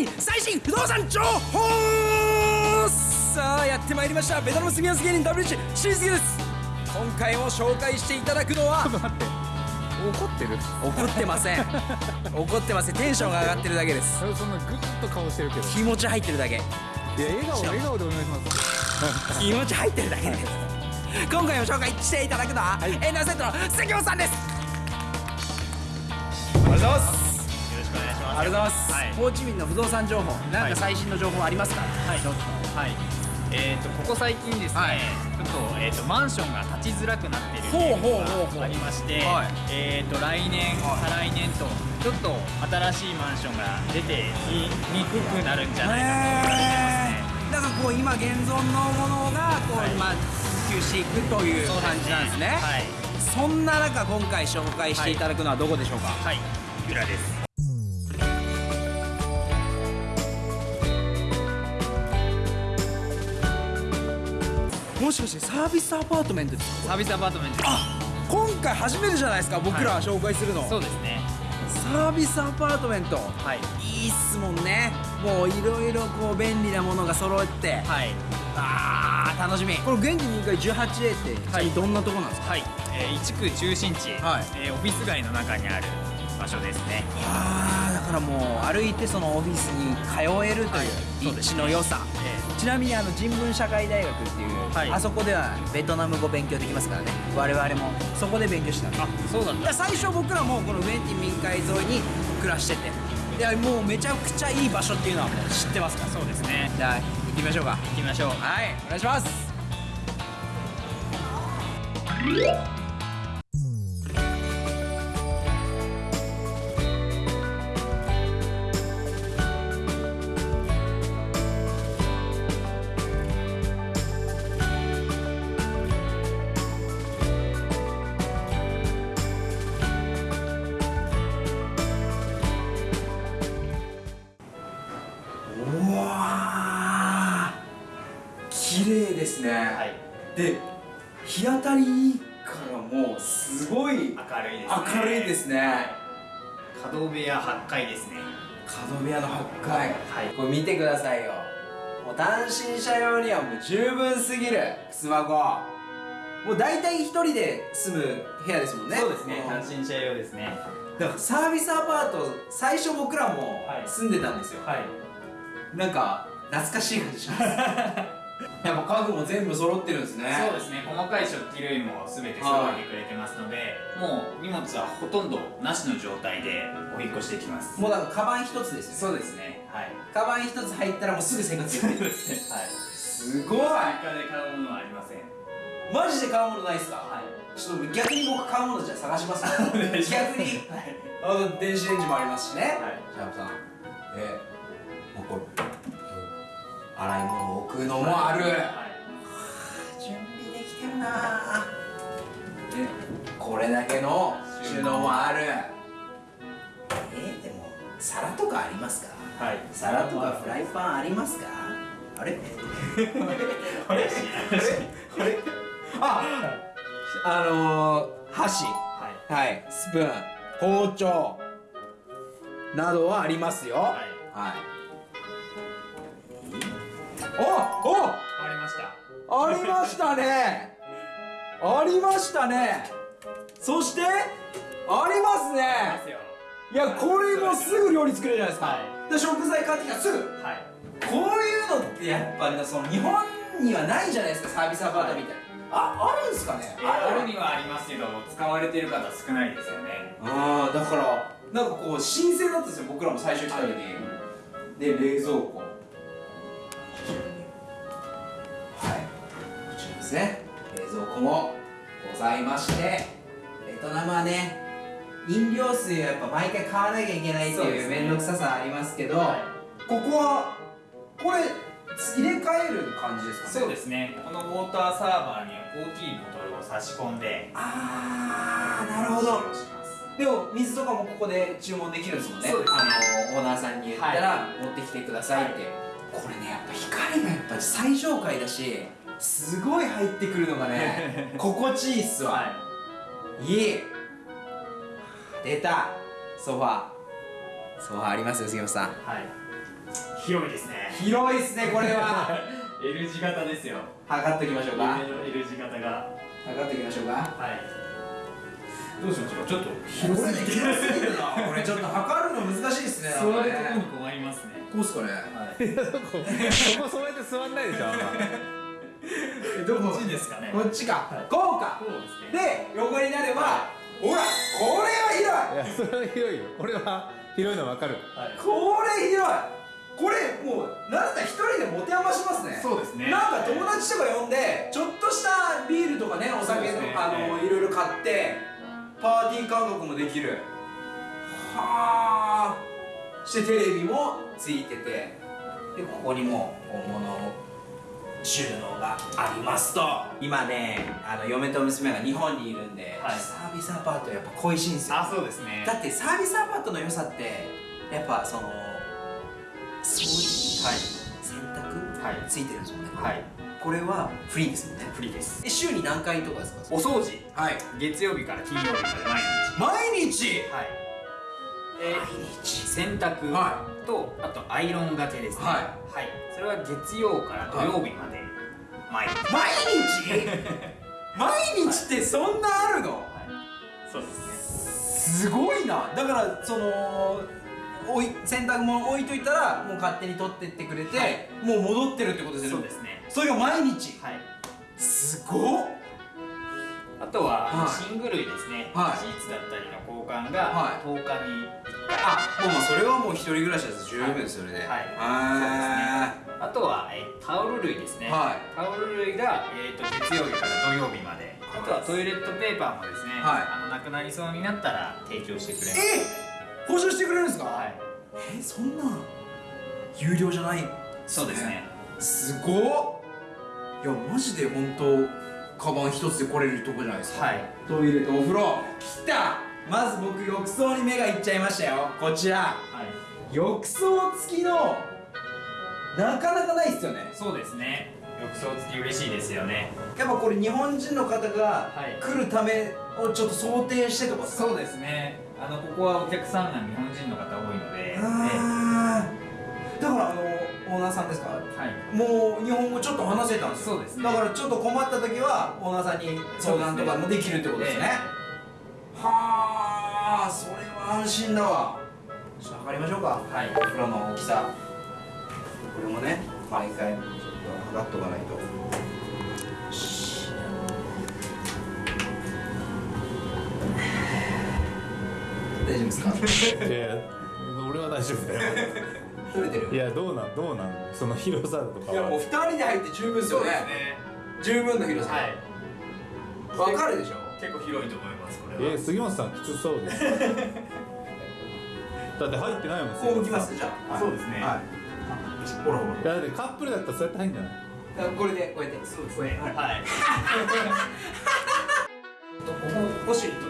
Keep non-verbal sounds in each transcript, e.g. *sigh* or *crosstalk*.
新最新不動産情報さあやってまいりました。ベトナム住みやす芸人 WH しんすけです。今回も紹介していただくのはちょっと待って。怒ってる？怒ってません。怒ってません。テンションが上がってるだけです。そんなグッと顔してるけど。い気持ち入ってるだけ。や笑顔笑顔でお願いします。気持ち入ってるだけです。今回も紹介していただくのは、はい。エンダーセットの関本さんです。ありがとうございますありがとうございます、はい。ホーチミンの不動産情報。なんはいか最新の情報ありますか、はい。はい。えっ、とここ最近ですね、はい。ちょっとえっ、とマンションが立ちづらくなっているほうがありまして、はい。えっ、と来年、はい。再来年とちょっと新しいマンションが出てきにくくなるんじゃないかと言われてますね。だからこう今現存のものがこう、はい。まあ普及していくという感じなんですね。はい。そんな中今回紹介していただくのはどこでしょうか、はい。裏です。もしかしてサービスアパートメントですか？サービスアパートメントです。あ今回初めてじゃないですか僕らはい紹介するの、そうですね。サービスアパートメント。はい。いいっすもんね。もういろいろこう便利なものが揃って。はい。あー楽しみ。これ現地2階 18A って、はい。どんなとこなんですか？はい。えー、一区中心地、はい。えーオフィス街の中にある場所ですね。あーだからもう歩いてそのオフィスに通えるとはい。いう立地の良さ、えちなみにあの人文社会大学っていう、はい。あそこではベトナム語勉強できますからね。我々もそこで勉強してたんです。あ、そうだ。っだ最初僕らもこのウェンティ民海沿いに暮らしてて。でもうめちゃくちゃいい場所っていうのはもう知ってますから。そうですね。じゃあ行ってみましょうか。行きましょう。はいお願いします綺麗ですね、はい。で日当たりいいからもうすごい明るいですね。明るいですね角部屋8階ですね。角部屋の8階はいこれ見てくださいよもう単身者用にはもう十分すぎるスマホもう大体一人で住む部屋ですもんねそうですね。ん単身者用ですね。だからサービスアパート最初僕らもはい住んでたんですよ、はい。なんか懐かしい感じします *laughs* *laughs* やっぱ家具も全部揃ってるんですねそうですね。細かい食器類もすべて揃えてくれてますので、もう荷物はほとんどなしの状態でお引っ越しできます。もうだからカバン一つですよそうですね。はい。カバン一つ入ったらもうすぐ生活できる *laughs* はい。すごい追加で買うものはありません。マジで買うものないっすか？はい。ちょっと逆に僕買うものじゃあ探します *laughs* 逆にはい。あの電子レンジもありますしねはいシャープさんえもうこれ洗い物を置くのもある。はい。準備できてるな。ぁでこれだけの収納もある。えー、でも皿とかありますか？はい。皿とかフライパンありますか？あれ？*laughs* あれ？あれ？ああのー、箸。はい。はい。スプーン包丁などはありますよ。はい。はいおおありました。ありましたね。ありましたね。そしてありますね。いやこれもすぐ料理作れるじゃないですか、はで食材買ってきたらすぐ。はい。こういうのってやっぱねその日本にはないじゃないですかサービスアパートみたいな、ああるんですかね。えー、ある。にはありますけど、使われてる方少ないですよね。ああだからなんかこう新鮮だったんですよ僕らも最初来た時に、で冷蔵庫ですね。冷蔵庫もございましてベトナムはね飲料水をやっぱ毎回買わなきゃいけないっていう面倒くささありますけどはここはこれ入れ替える感じですかね？そうですね。このウォーターサーバーには大きいボトルを差し込んで、ああなるほど。でも水とかもここで注文できるんですもんね。そうですね。あのオーナーさんに言ったら持ってきてくださいって、これねやっぱ光がやっぱ最上階だしすごい入ってくるのがね *laughs* 心地いいっすわ、はい。い出た。ソファー。ソファーありますよ杉本さん。い。はい。広いですね。広いですねこれは。*laughs* L 字型ですよ。測っておきましょうか。L 字型が。測っておきましょうか。はい。どうしましょうちょっと。こ広れすぎて広すぎるな。これちょっと測るの難しいですね座るとこに困りますね。こうっすかね。はい。*laughs* いやそこそこそうやって座んないでしょあんまえどこっちですかね。こっちか、はい。こうか。ですね。で横になれば、ほらこれはい。やそれは広いよ。これは広いの分かる。はい。広い。これ広い。これもうなんだ一人で持て余しますね。そうですね。なんか友達とか呼んでちょっとしたビールとかねお酒とね。あのいろいろ買ってパーティー感覚もできる。はあしてテレビもついてて。でここにも本物収納がありますと。今ねあの嫁と娘が日本にいるんで、はい。サービスアパートやっぱ恋しいんですよ。あそうですね。だってサービスアパートの良さってやっぱその掃除はい。洗濯、はい。ついてるんですよね。はい。これはフリーですもんね。フリーです。え週に何回とかですか？お掃除。はい。月曜日から金曜日まで毎日。毎日？はい。え毎日洗濯はとあとアイロンがけですね。はい。はい。それは月曜から土曜日まで。毎日。毎日？毎日ってそんなあるの？はい。そうですね。すごいな。だからそのおい洗濯物置いといたらもう勝手に取ってってくれて、はい。もう戻ってるってことですよね。そうですね。それが毎日？はい。すごっあとは、はい。寝具類ですね、はい。シーツだったりの交換はい。が10日に。あもうまあそれはもう一人暮らしだと十分ですそれではいはあとは、えータオル類ですね、はい。タオル類が、えー、と月曜日から土曜日まで。あとはトイレットペーパーもですね、はい。あのなくなりそうになったら提供してくれます。え保証してくれるんですか、はい。えそんな有料じゃないそうですね。すごっ。いやマジで本当カバン一つで来れるとこじゃないですか。はい。トイレとお風呂。来た。まず僕浴槽に目がいっちゃいましたよ。こちら。はい。浴槽付きのなかなかないっすよね。そうですね。浴槽付き嬉しいですよね。やっぱこれ日本人の方がはい。来るためをちょっと想定してとかですか？そうですね。あのここはお客さんが日本人の方多いので、あー。だからあのオーナーさんですか？はい。もう日本語ちょっと話せたんですよ。そうですね。だからちょっと困った時はオーナーさんに相談とかもできるってことですね。はあそれは安心だわ。ちょっと測りましょうか。はい。お風呂の大きさ。これもね毎回ちょっと測っとかないと。よし。大丈夫ですか？いや俺は大丈夫だよ取れてるいやどうなんどうなん？その広さとかいやもうは2人で入って十分ですよね。十分の広さ。はい。わかるでしょ？結構広いと思いますこれは。え杉本さんきつそうです *laughs* だって入ってないもんこう向きます杉じゃあ。そうですね。はい。ほらほ本さんいやだってカップルだったらそうやって入んじゃない？らこれでこうやって。そうですね。はい。はい。*laughs* とここウォシュレットだえあすみません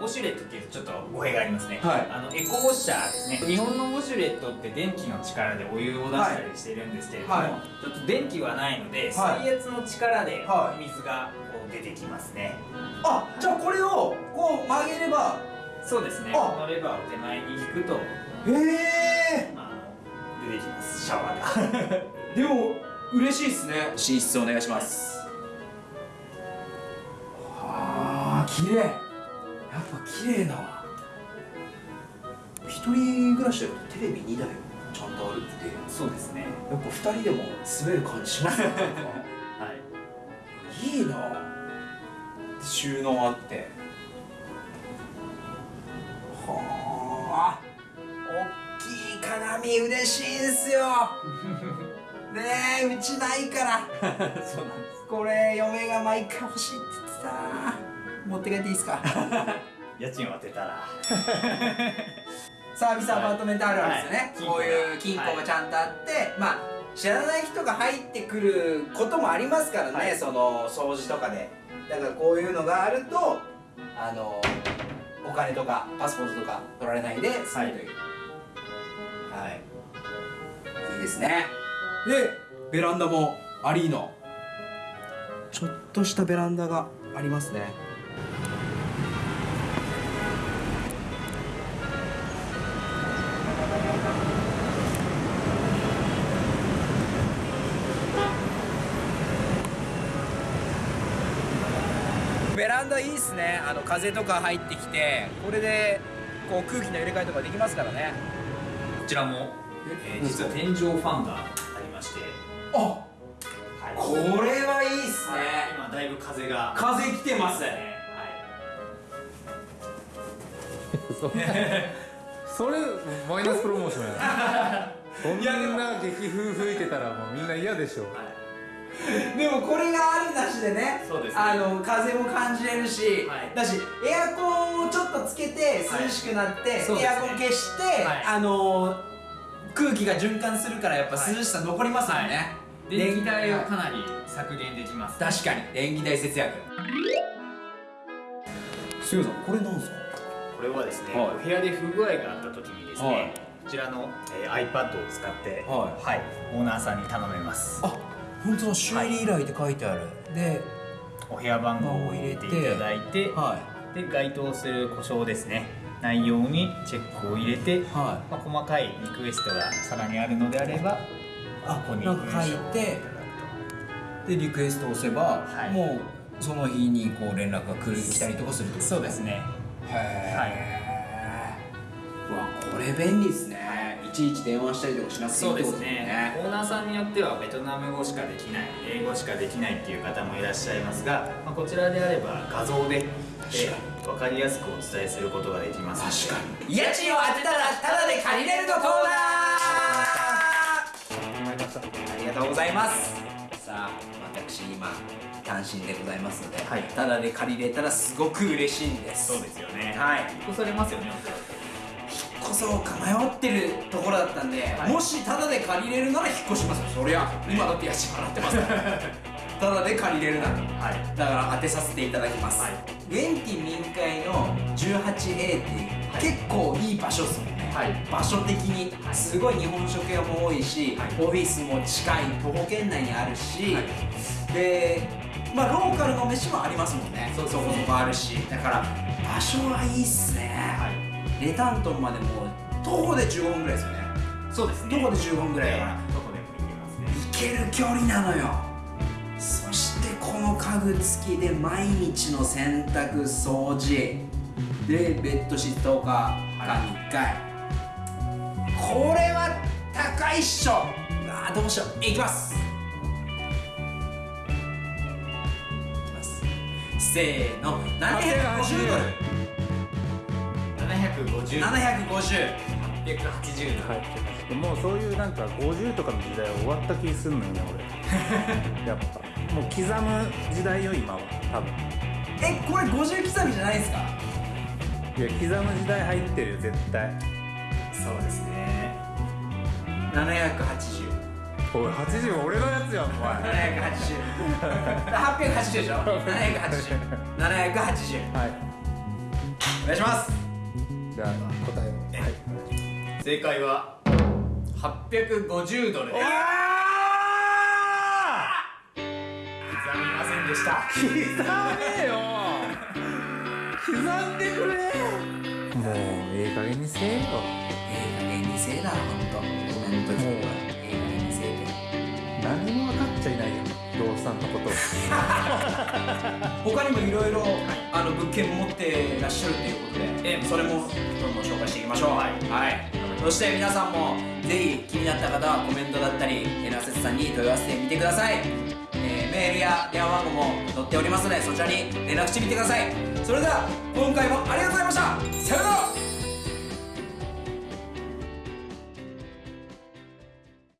ウォシュレットっていうとちょっと語弊がありますね、はい。あのエコウォッシャーですね。日本のウォシュレットって電気の力でお湯を出したりしてるんですけれども、はい。ちょっと電気はないので、はい。水圧の力ではい。水がこう出てきますね、あじゃあこれをこう曲げれば。そうですね。あ。このレバーを手前に引くと、へえ。まあ、出てきます。シャワーが。*laughs* でも嬉しいですね。寝室お願いします。はあ綺麗やっぱ綺麗だわ。一人暮らしだとテレビ2台ちゃんとあるって。そうですね。やっぱ2人でも住める感じしますね *laughs* はい。いいな。収納あって。はあ。大きい鏡嬉しいんすよ。*laughs* ねえうちないから。*laughs* そうなんです。これ嫁が毎回欲しいって言ってた持って帰っていいですか？*laughs* 家賃を当てたら *laughs* サービスアパートメントあるあるですよね、はい。こういう金庫が。ちゃんとあって、まあ知らない人が入ってくることもありますからね、はい。その掃除とかで。だからこういうのがあるとあのお金とかパスポートとか取られないで済むという。はい、い、いですね。でベランダもアリーノちょっとしたベランダがありますねねあの風とか入ってきてこれでこう空気の入れ替えとかできますからね。こちらも、えー実は天井ファンがありまして、あはい。これはいいっすはいね今だいぶ風が。風来てます。はい。*laughs* それマイナスプロモーションや *laughs* そんな激風吹いてたらもうみんな嫌でしょでもこれがあるなしでねそうですね。あの風も感じれるし、はい。だしエアコンをちょっとつけて涼しくなって、そうですね。エアコン消して、はい。あの空気が循環するからやっぱはい。涼しさ残りますもんね、電気代をはいかなり削減できます確かに。電気代節約。すいませんこれなんですか？これはですね、はい。お部屋で不具合があった時にですね、はい。こちらの、えー iPad を使って、はいオーナーさんに頼めます。あ本当だ修理依頼って書いてある、でお部屋番号を入れていただいてはで該当する故障ですね。内容にチェックを入れて、い。はまあ、細かいリクエストがさらにあるのであればあここに書いてでリクエストを押せば、はい。もうその日にこう連絡が来る来たりとかするってとことそうですね。へえ、うわこれ便利ですね。いちいち電話したりとかしなくていいってことね。オーナーさんによってはベトナム語しかできない英語しかできないっていう方もいらっしゃいますが、まあ、こちらであれば画像で、えー分かりやすくお伝えすることができます確かに。家賃を当てたらタダで借りれるのコーナー。ありがとうございます。さあ私今単身でございますので、はい。タダで借りれたらすごく嬉しいんです。そうですよね。はい。引っ越されますよねおそらくこそか迷ってるところだったんで、はい。もしタダで借りれるなら引っ越しますよ。そりゃ。今だって家賃払ってますから。*laughs* タダで借りれるならはい。だから当てさせていただきます、はい。ウェンティ民会の 18A って結構いい場所っすもんね、はい。場所的に。はい。すごい日本食屋も多いし、はい。オフィスも近い徒歩圏内にあるし、はい。でまあローカルの飯もありますもんね。そこそこあるし。だから場所はいいっすね、はいレタントンまでもう徒歩で15分ぐらいですよね。そうですね。徒歩で15分ぐらいだから、どこでも行けますね。行ける距離なのよ。そしてこの家具付きで毎日の洗濯掃除。でベッドシート10日間に1回、これは高いっしょ。うわーどうしよう。いきます。いきます。せーの。750ドル750 750 880度はい。もうそういうなんか50とかの時代は終わった気すんのよね俺。*laughs* やっぱ。もう刻む時代よ今は多分。えこれ50刻みじゃないですか？いや刻む時代入ってるよ絶対。そうですね。780おい80俺のやつやんお前。780 880でしょ？*laughs* 780 780はい。お願いしますじゃあ答えを。はい。正解は850ドルです。刻みませんでした。刻めよ。刻んでくれ。もうええ加減にせえよ。ええ加減にせえなほんと。コメント聞くわええ加減にせえて何も分かっちゃいないよ。不動産のこと *laughs* 他にもいろいろあの物件持ってらっしゃるということで、ええそれもどんどん紹介していきましょう。はい。はい、そして皆さんもぜひ気になった方はコメントだったりエナセスさんに問い合わせてみてください、えーメールや電話番号も載っておりますのでそちらに連絡してみてください。それでは今回もありがとうございました。さようなら